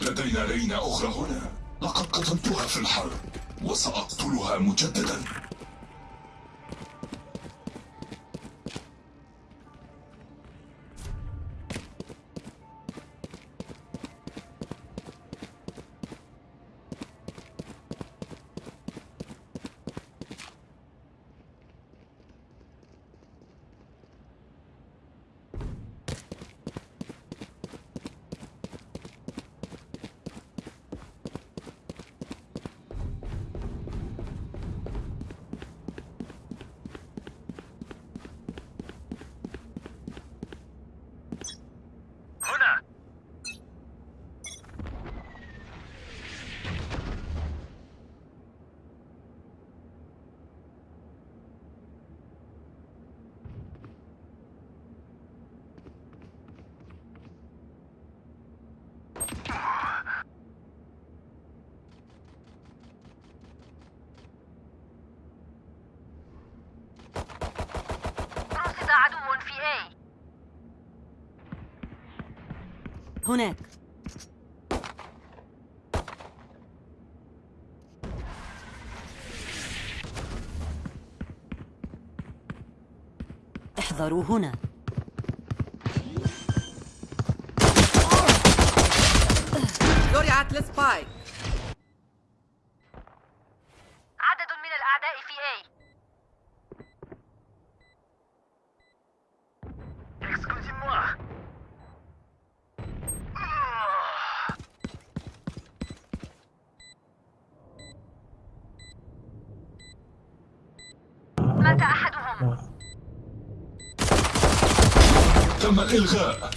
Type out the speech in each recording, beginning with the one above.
لدينا لينة أخرى هنا. لقد قتلتها في الحرب وسأقتلها مجددا هنا رصد عدو في A هناك. احذروا هنا. زرعت السبايك عدد من الأعداء في A Excusez-moi. مات أحدهم تم الإلغاء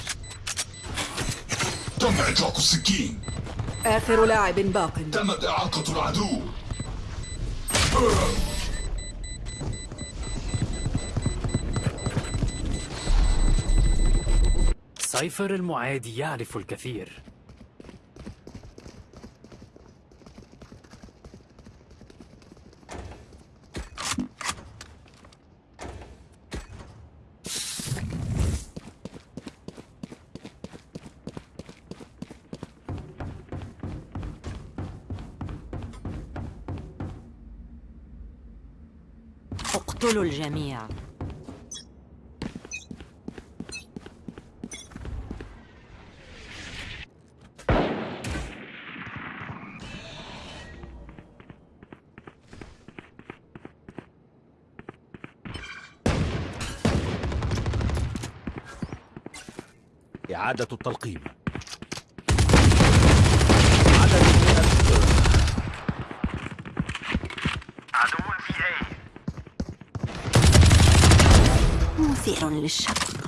تم إطلاق السكين. آخر لاعب باق. تمت إعاقة العدو. سايفر المعادي يعرف الكثير. الجميع. إعادة التلقيم. Hicieron el shampoo.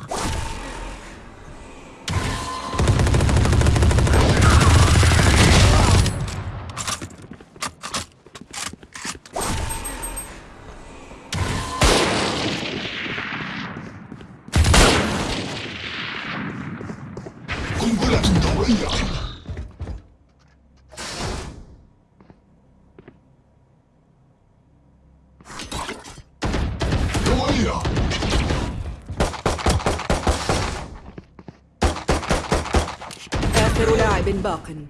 باق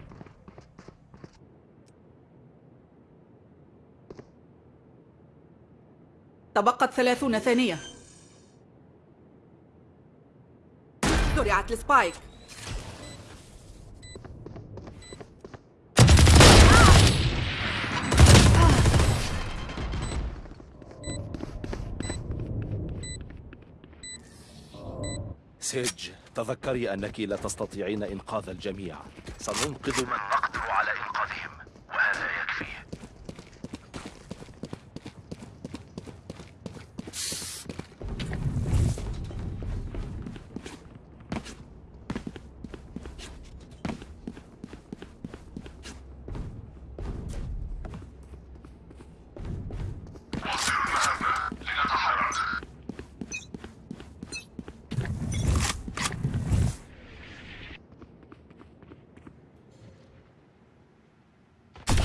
تبقت ثلاثون ثانية. زرعت السبايك. سيج. تذكري أنك لا تستطيعين إنقاذ الجميع. سننقذ من نقدر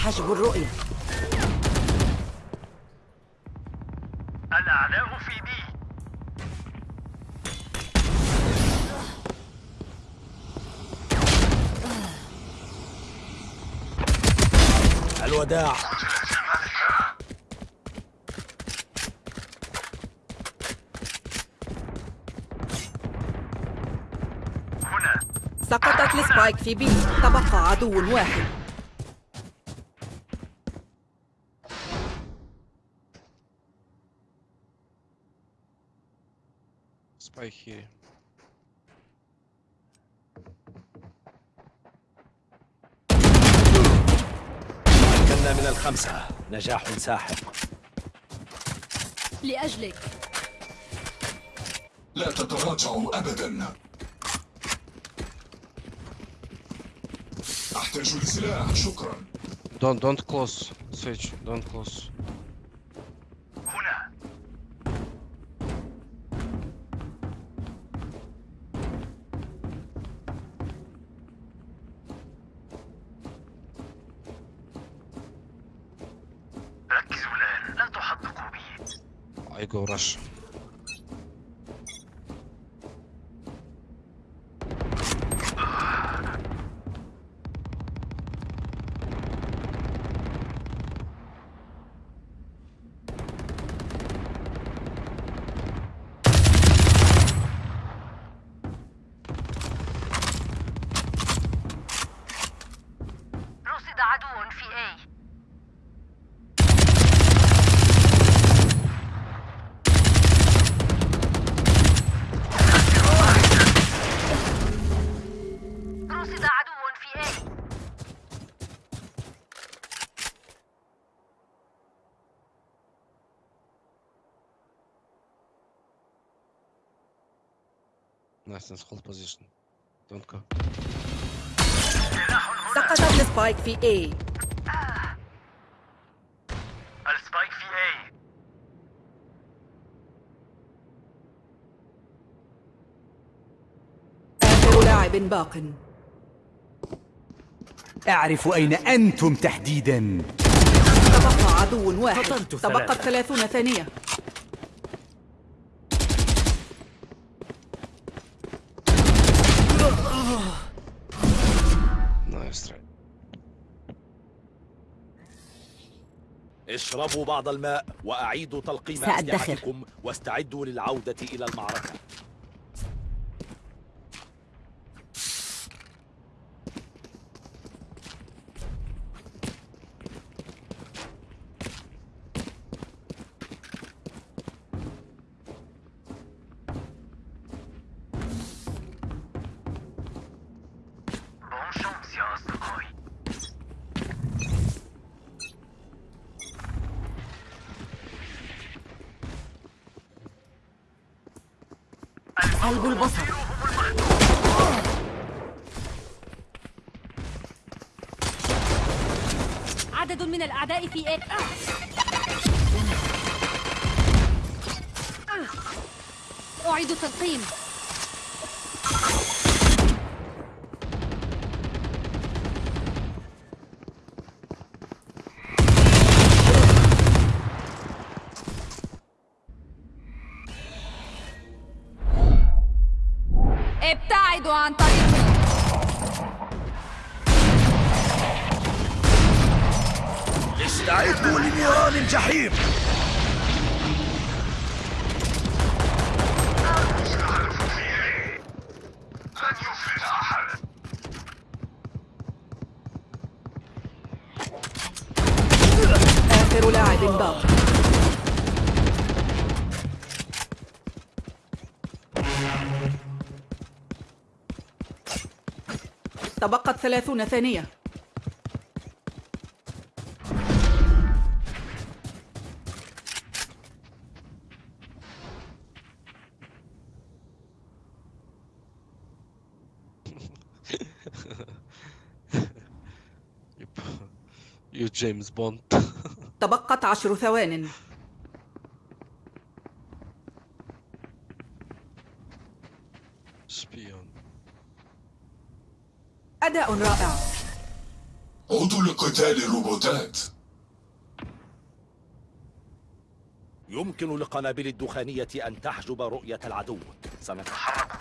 حجب الرؤية. الأعداء في بي. الوداع. هنا. سقطت السبايك في بي. تبقى عدو واحد. كنا من الخمسة. نجاح ساحق. لأجلك. لا تتراجعوا أبدا. أحتاج لسلاح. شكرا. Don't don't close. Switch. Don't close. masz. Nice. Hold position. Don't go. سقطت ال spike في A ال spike في A آخر لاعب باق أعرف أين أنتم تحديدا تبقى عدو واحد تبقت. ثلاثون ثانية اشربوا بعض الماء وأعيدوا تلقيم سأدخر. أسلحتكم واستعدوا للعودة إلى المعركة سلب البصر. عدد من الأعداء في A أعيد تلقيم. ابتعدوا عن طريقي استعدوا لنيران الجحيم. ثلاثون ثانية you James Bond. تبقت عشر ثوان Spion. أداء رائع. عودوا لقتال الروبوتات. يمكن للقنابل الدخانية أن تحجب رؤية العدو. سنتحرك.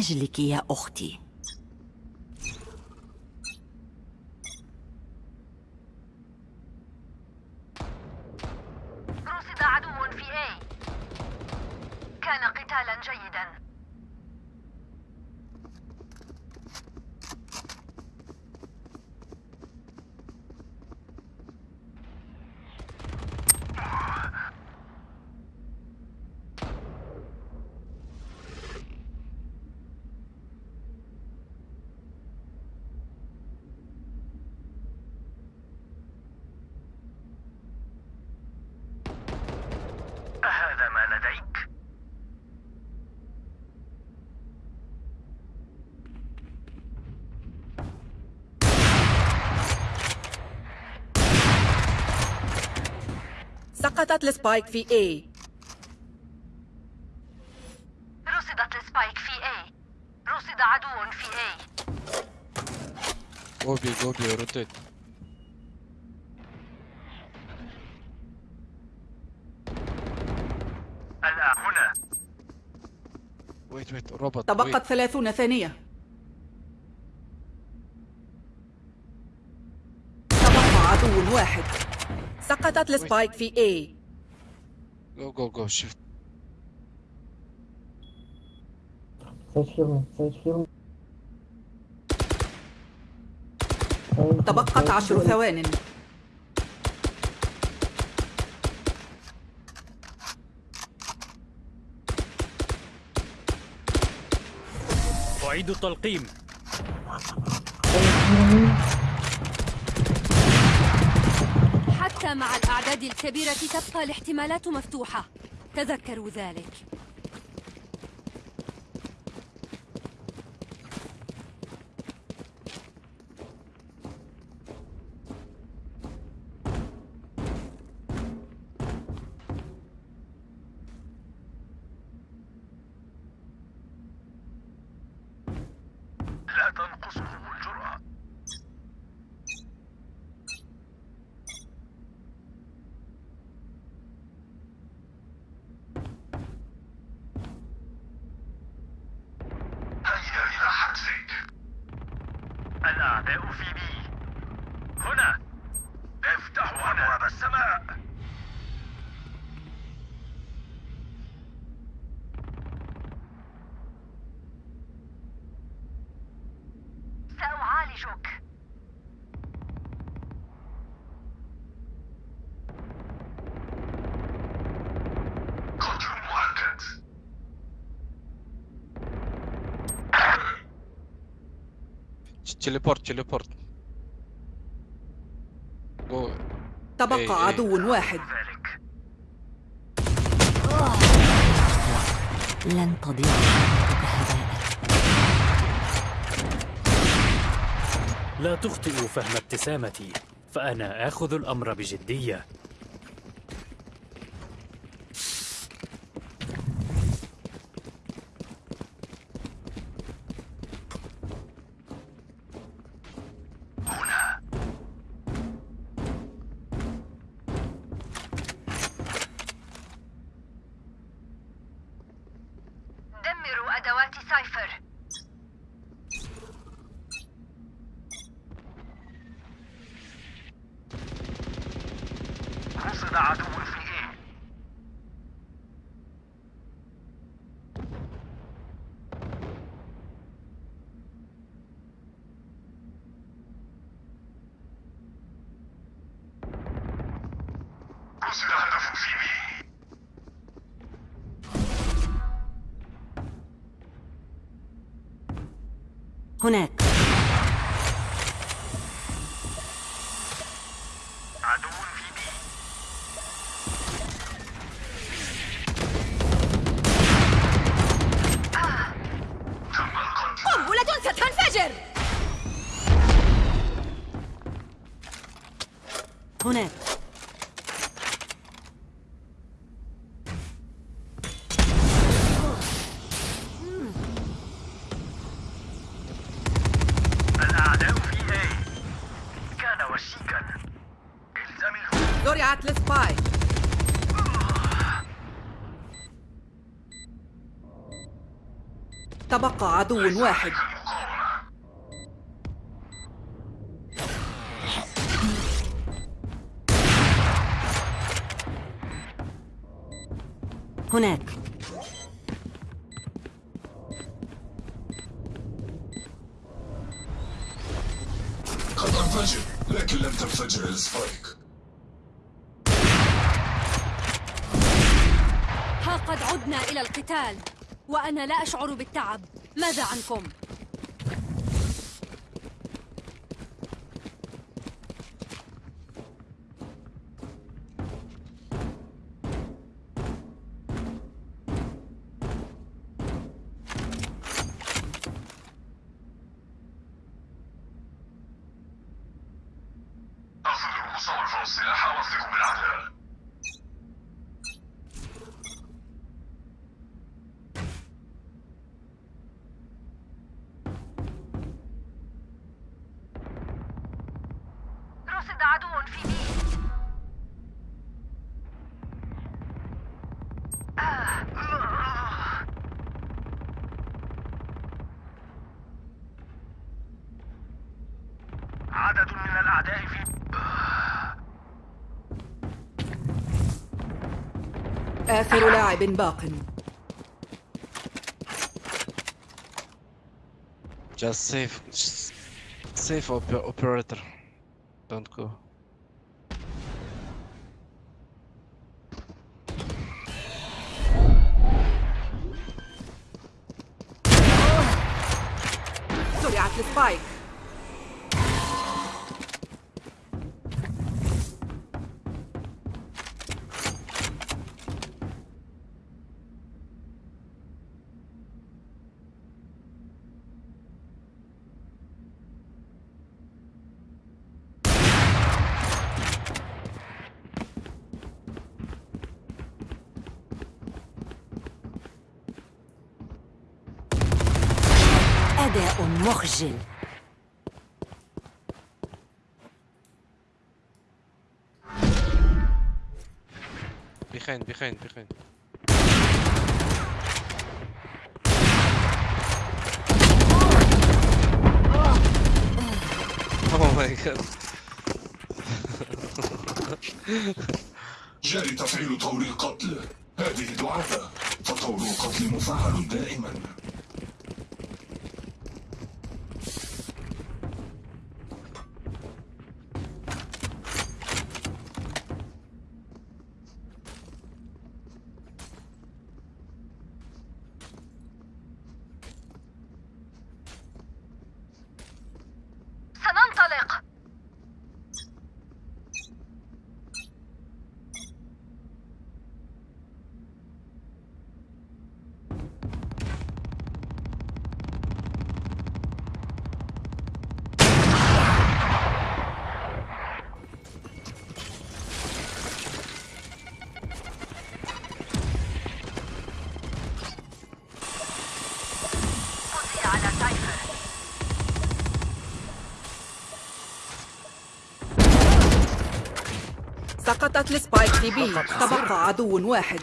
أجلك يا أختي رصد عدو في A كان قتالا جيدا أهذا ما لديك؟ سقطت ال spike في A رصدت ال spike في A رصد عدو في A Go B, go B, rotate. الآن هنا Wait, wait, robot. تبقت wait. ثلاثون ثانية تبقى عدو واحد سقطت السبايك في A. Go, go, go, shift. تبقت عشر ثوان. أعيد التلقيم. حتى مع الأعداد الكبيرة تبقى الاحتمالات مفتوحة. تذكروا ذلك. هيا إلى حجزك الأعداء في بي هنا افتحوا أبواب السماء سأعالجك قتل مؤكد Go. إيه، تبقى إيه. عدو واحد ذلك لن تضيع لا تخطئوا فهم ابتسامتي فأنا آخذ الأمر بجدية دمروا أدوات سايفر رصد عدو في إيه قصد هدف في بي هناك. عدو واحد. هناك. قد انفجر لكن لم تنفجر السبايك. ها قد عدنا إلى القتال وأنا لا أشعر بالتعب. ماذا عنكم؟ مصرف السلاح واثق بالعداء آخر لاعب باق Just save. Just save op- operator. Don't go. مخجل Behind, behind, behind. Oh my god. جاري تفعيل طور القتل هذه دعابة فطور القتل مفعل دائما سقطت السبايك في بي. تبقى عدو واحد.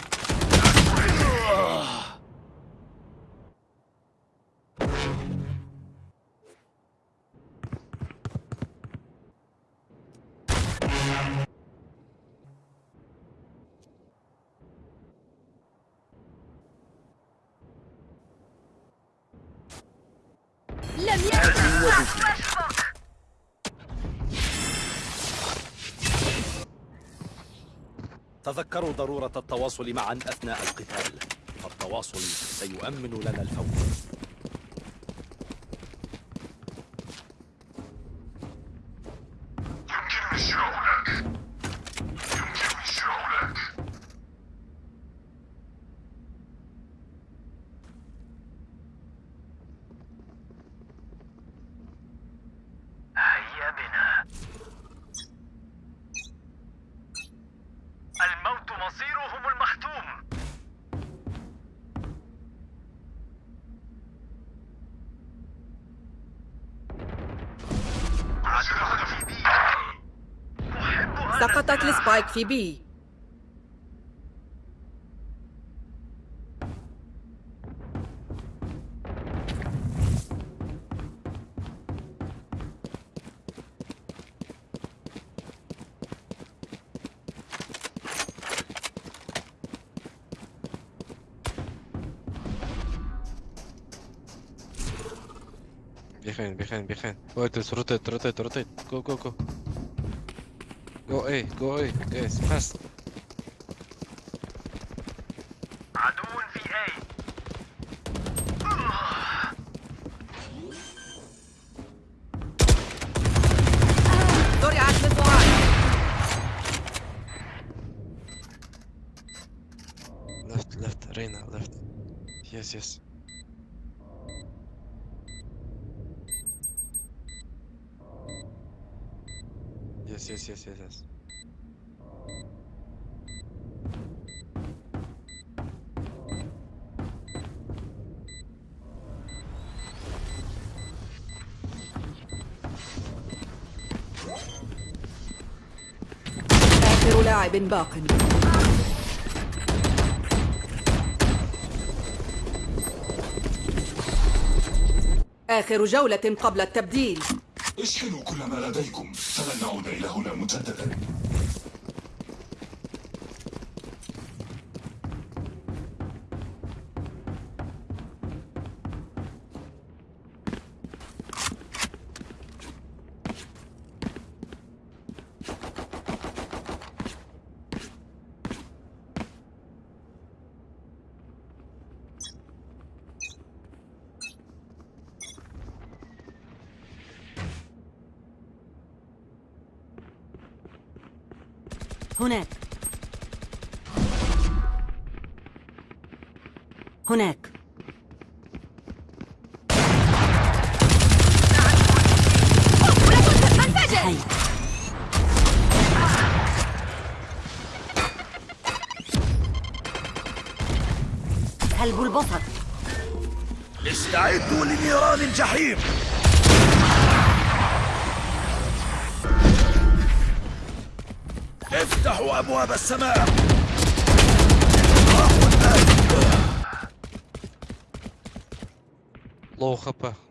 لم يكن تذكروا ضرورة التواصل معا أثناء القتال. فالتواصل سيؤمن لنا الفوز. IQB. Behind, behind, behind. Wait, it's rotate, rotate, rotate. Go, go, go. Go A, go A, guys, fast. عدو في A زرعت للضعاف Left, left, Reina, left. Yes, yes. Yes, yes, yes, yes. آخر لاعب باق آخر جولة قبل التبديل اشحنوا كل ما لديكم. فلن نعود إلى هنا مجددا. استعدوا لنيران الجحيم افتحوا أبواب السماء Low HP.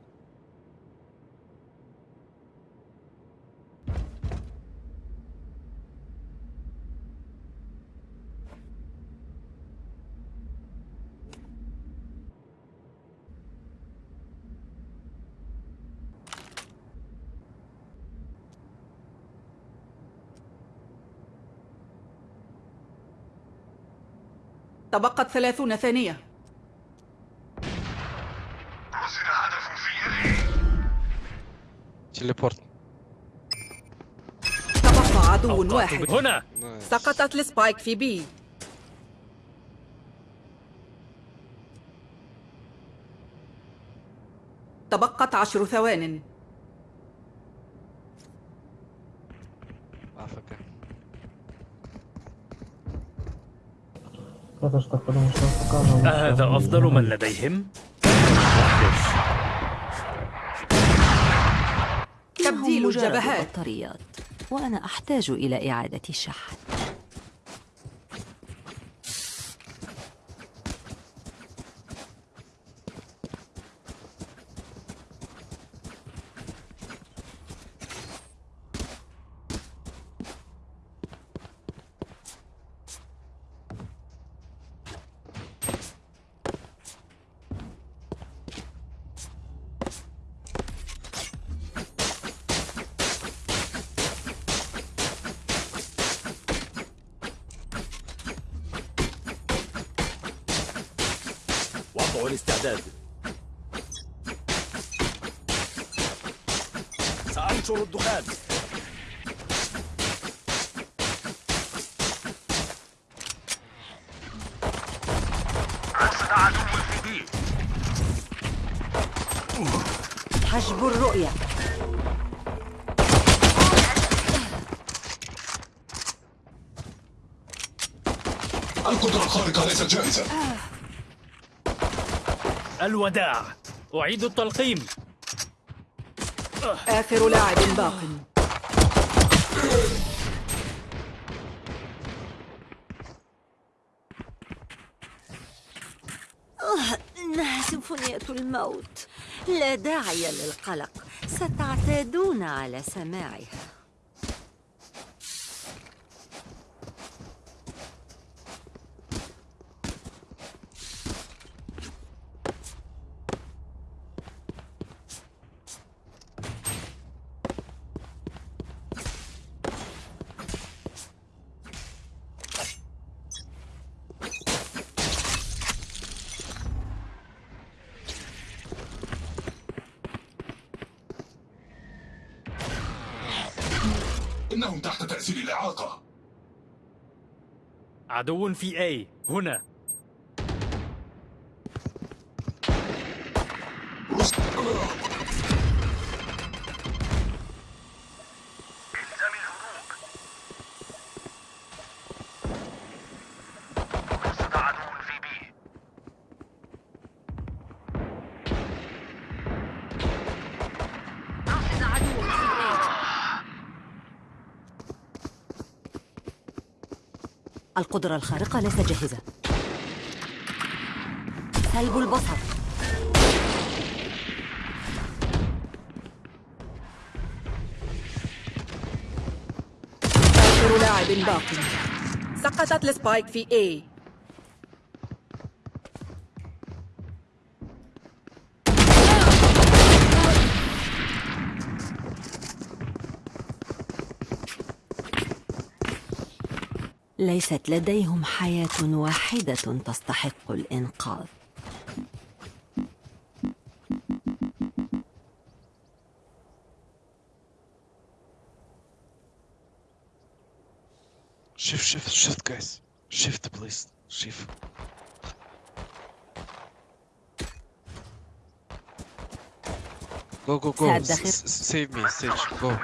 تبقت ثلاثون ثانية. أرسل هدف في A Teleport. تبقى عدو واحد. هنا. سقطت السبايك في بي تبقت عشر ثوان. أهذا أفضل من لديهم؟ تبديل الجبهات. وأنا أحتاج إلى إعادة الشحن وضعوا الاستعداد سأنشر الدخان. حجب الرؤية. القدرة الخارقة ليست جاهزة الوداع. أعيد التلقيم. آخر لاعب باق. إنها سيمفونية الموت. لا داعي للقلق. ستعتادون على سماعها. إنهم تحت تأثير الإعاقة. عدو في A هنا الزم الهروب رصد عدو في بي رصد عدو في A القدرة الخارقة ليست جاهزة. سلب البصر. آخر لاعب باق سقطت السبايك في A. ليست لديهم حياة واحدة تستحق الإنقاذ. save save save guys save please save go go go save me save go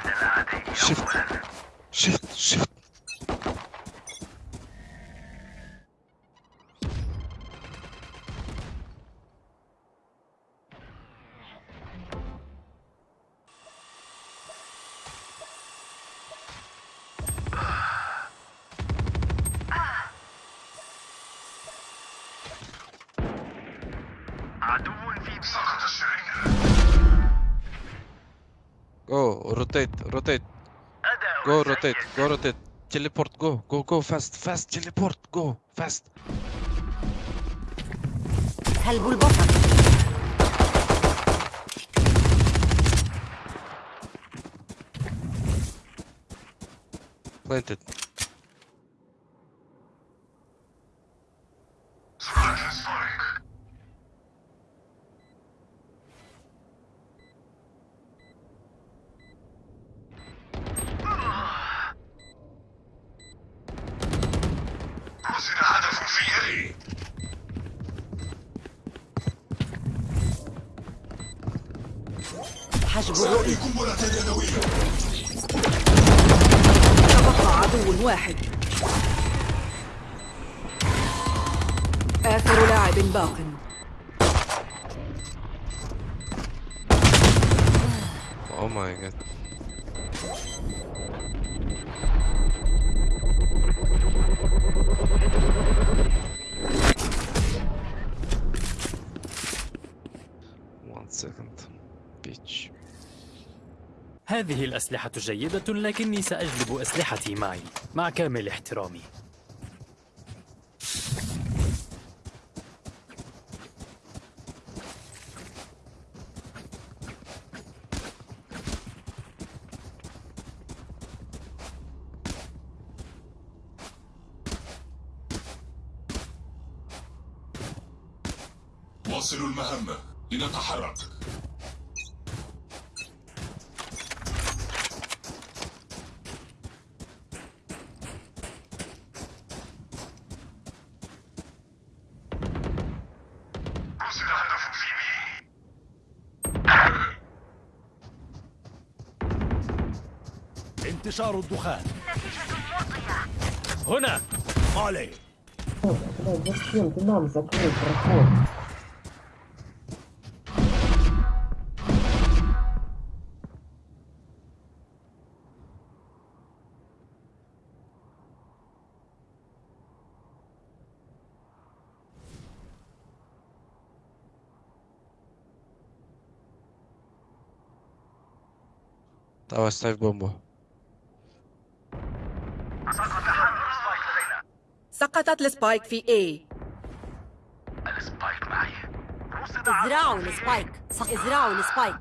شيف شيف شيف rotate, rotate. أداء Go, سيء rotate, go, rotate. Teleport, go, go, go, fast, fast, teleport, go, fast. سلب البصر Planted. Second. Bitch. هذه الأسلحة جيدة لكني سأجلب أسلحتي معي مع كامل احترامي انتشار الدخان هنا عليه Давай, ставь бомбу. سقطت ال spike في A. ال spike معي. إزرعوا. ال spike. إزرعوا ال spike.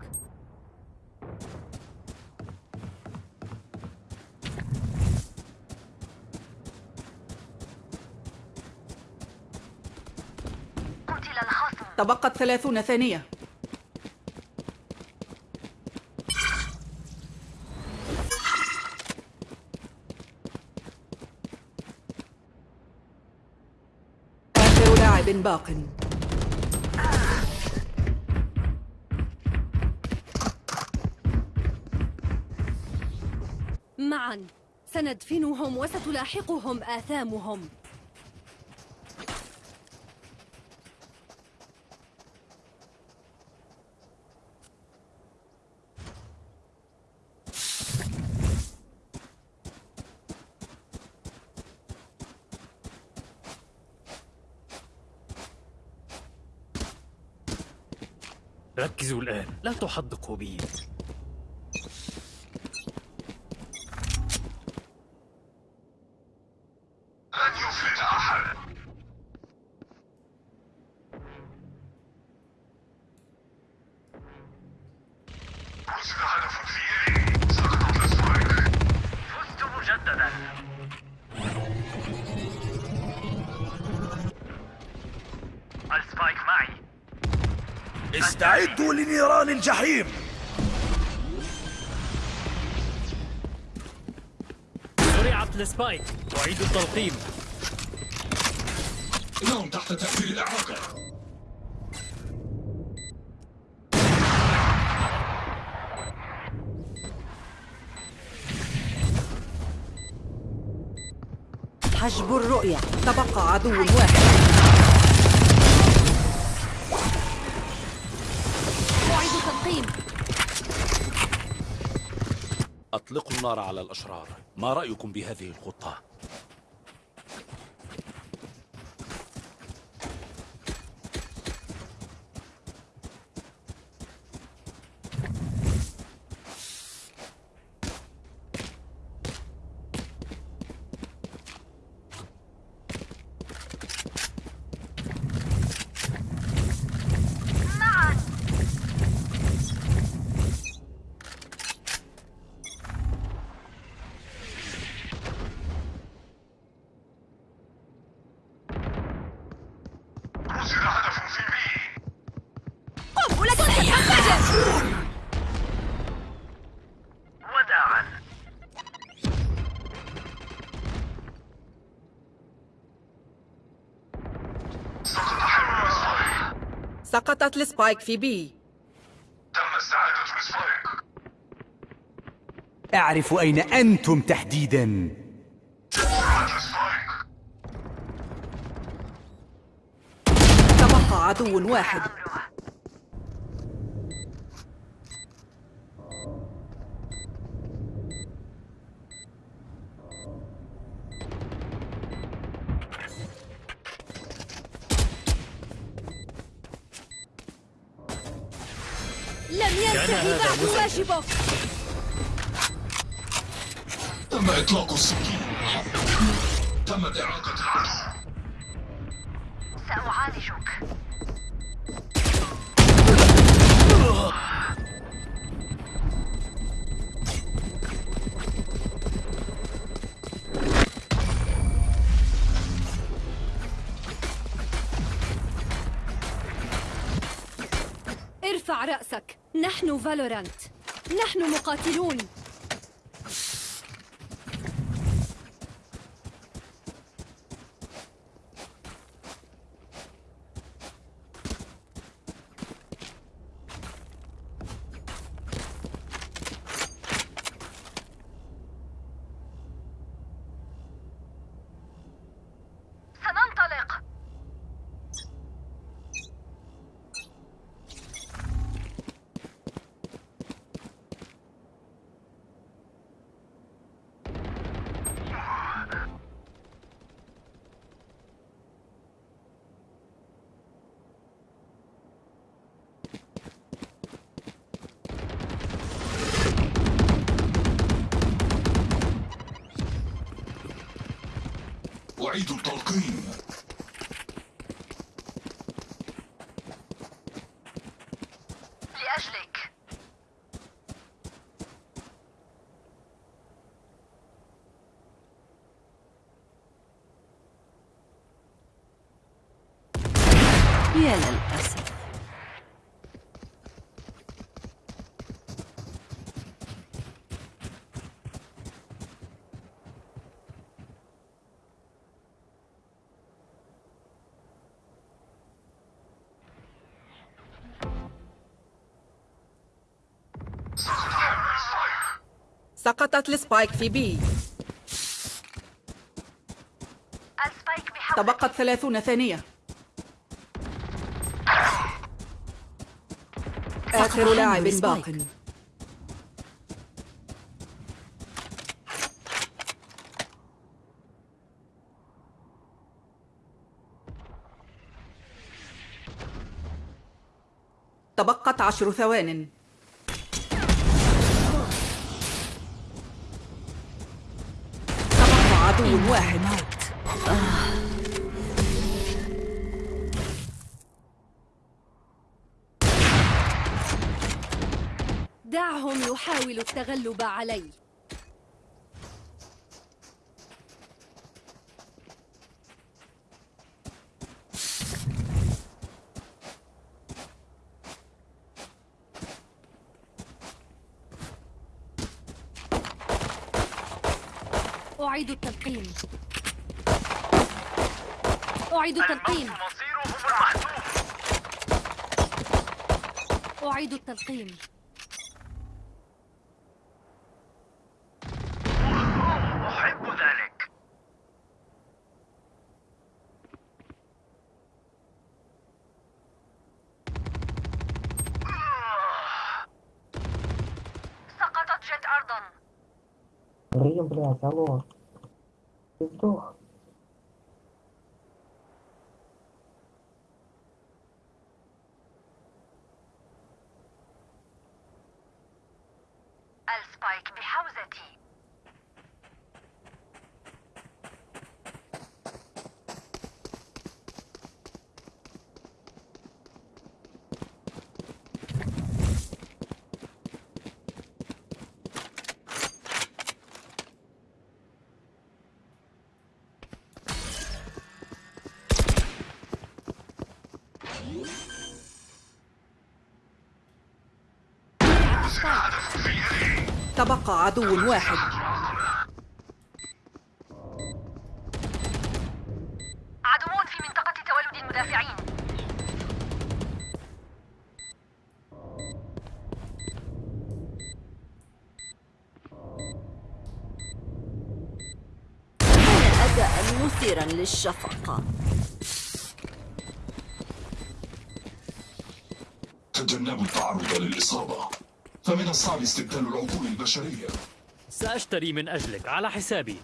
قتل الخصم. تبقت ثلاثون ثانية لاعب باق. معا. سندفنهم وستلاحقهم آثامهم. الآن لا الجحيم. زرعت السبايك. أعيد التلقيم. إنهم تحت تأثير الإعاقة. حجب الرؤية. تبقى عدو واحد. أطلقوا النار على الأشرار ما رأيكم بهذه الخطة؟ سقطت ال spike في B. تم استعادة ال spike. أعرف أين أنتم تحديدا. تبقى عدو واحد. ينتهي هذا بعد مسجل. واجبك تم إطلاق السكين. تمت إعاقة العدو نحن فالورانت. نحن مقاتلون. سقطت ال spike في B ال spike تبقت ثلاثون ثانية. آخر لاعب باق. تبقت عشر ثوان. يحاولوا التغلب علي أعيد التلقيم أعيد التلقيم مصيرهم أعيد التلقيم блядь, алло. Ты сдох. تبقى عدو واحد. عدوون في منطقة تولد المدافعين. كان أداء مثيرا للشفقة. تجنبوا التعرض للإصابة. فمن الصعب استبدال العقول البشرية. سأشتري من أجلك على حسابي.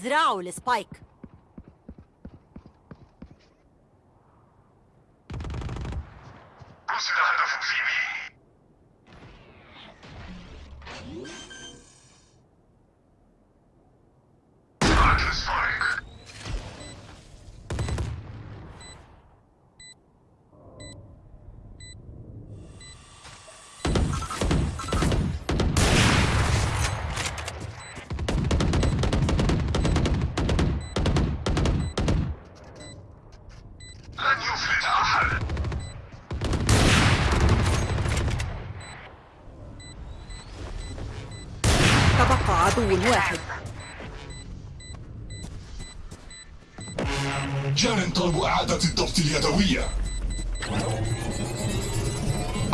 ازرعوا السبايك عدو واحد. جار طلب إعادة الضبط اليدوية.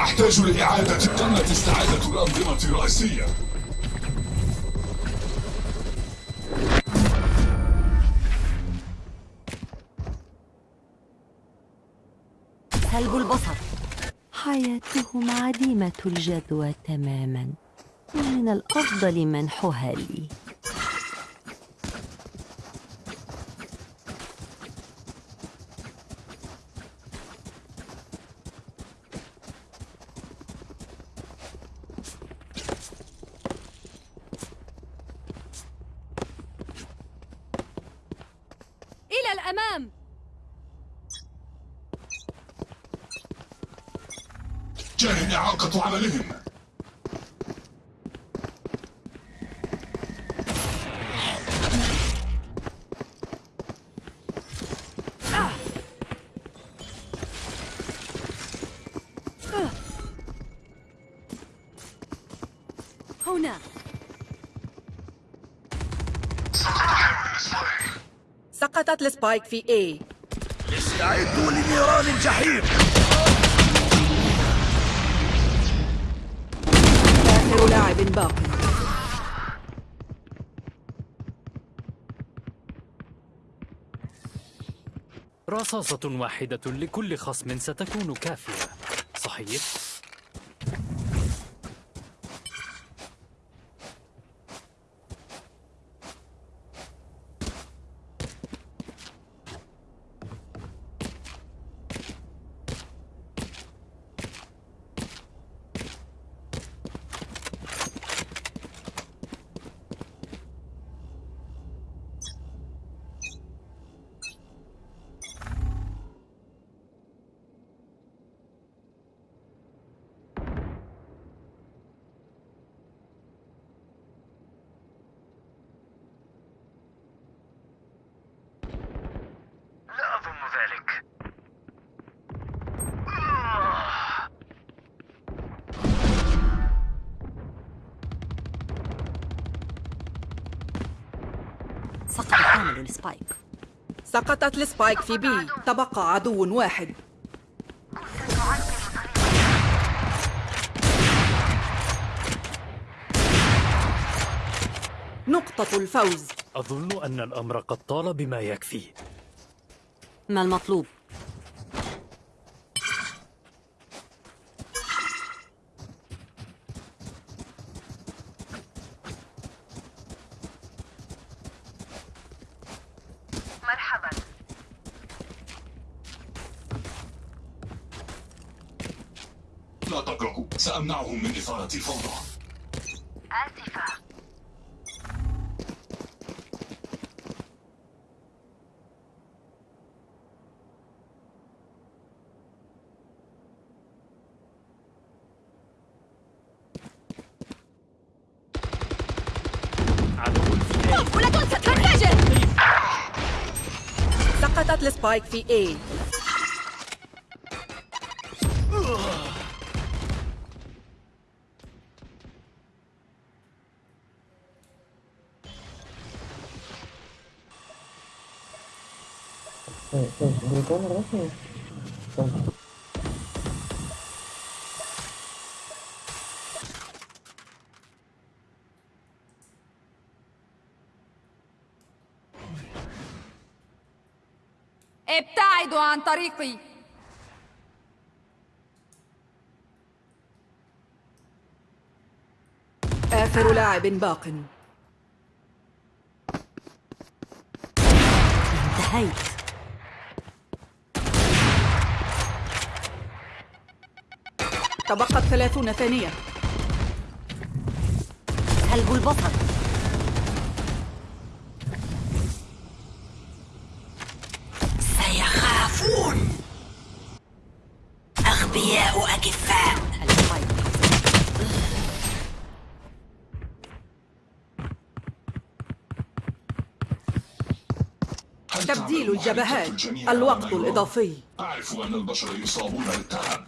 أحتاج لإعادة تمت استعادة الأنظمة الرئيسية. سلب البصر. حياتهم عديمة الجدوى تماما. ومن الأفضل منحها لي الأمام جاري إعاقة عملهم هنا السبايك في A. استعدوا لنيران الجحيم. آخر لاعب باق رصاصة واحدة لكل خصم ستكون كافية. صحيح؟ لا أظن ذلك سقط حامل ال spike سقطت ال spike في B. تبقى عدو واحد. نقطة الفوز. أظن أن الأمر قد طال بما يكفي. ما المطلوب؟ مرحبا لا تقلقوا سأمنعهم من إثارة الفوضى. آسفة. سقطت السبايك في A. طريقي. آخر لاعب باق. انتهيت. تبقت ثلاثون ثانية. سلب البصر أغبياء أكفاء تبديل الجبهات الوقت الإضافي. أعرف أن البشر يصابون بالتعب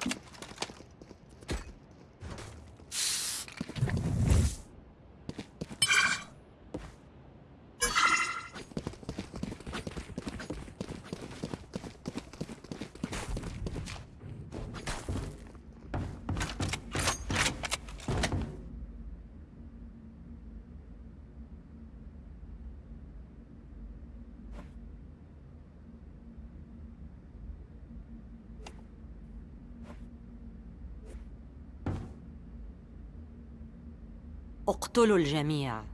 اقتلوا الجميع.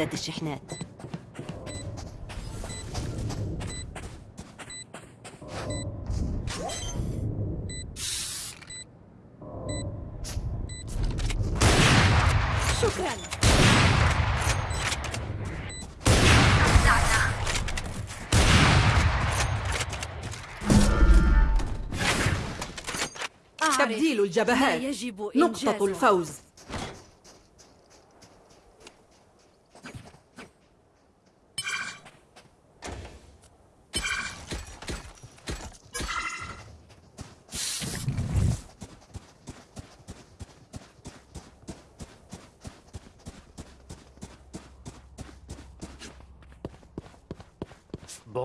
نفدت الشحنات. شكرا. تبديل الجبهات. يجب نقطة. الفوز.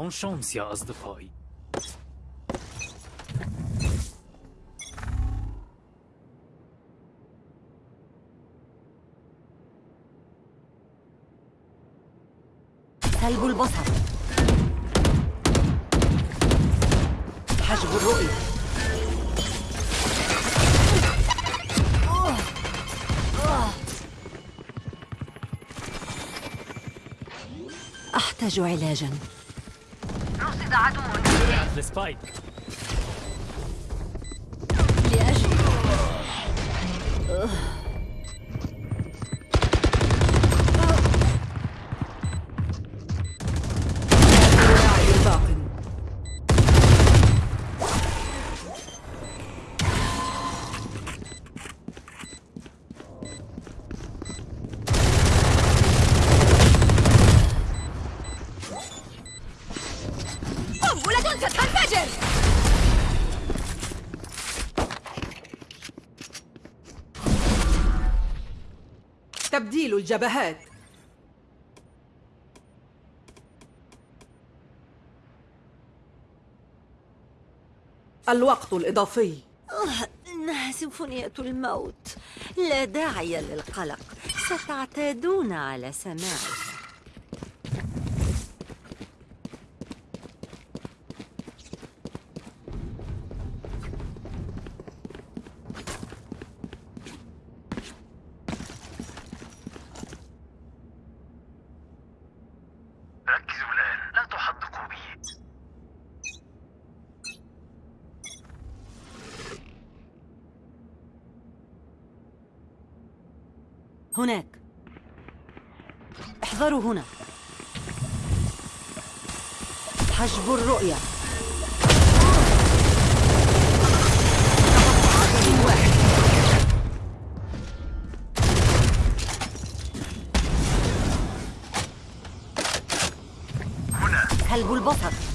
بون شانس يا أصدقائي سلب البصر. حجب الرؤية. أحتاج علاجا. عدو السبايك لأجل. الجبهات. الوقت الإضافي. إنها سيمفونية الموت. لا داعي للقلق. ستعتادون على سماعها ركزوا الآن لا تحدقوا بي هناك. احذروا هنا. حجب الرؤية. سلب البصر.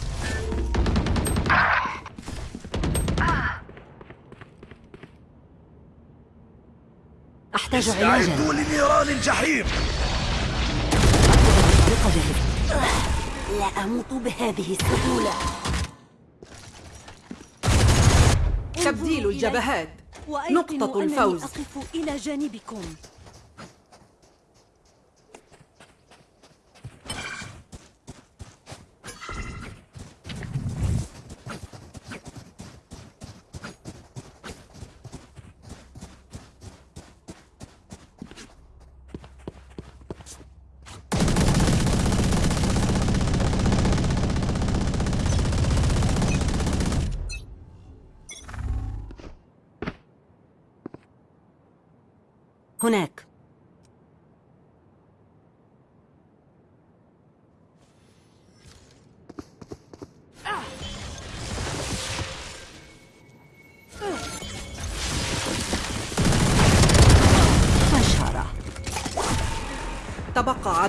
أحتاج علاجا لنيران الجحيم. لا أموت بهذه السهولة. تبديل الجبهات. نقطة الفوز. أقف إلى جانبكم.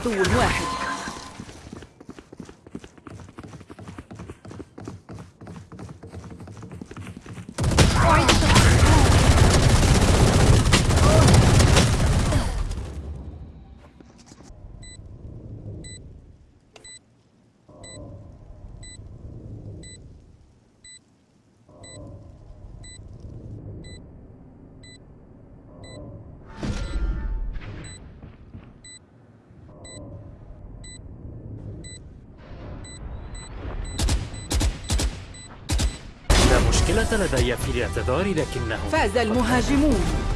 تبقى عدو واحد لدي في الاعتذار لكنه فاز المهاجمون.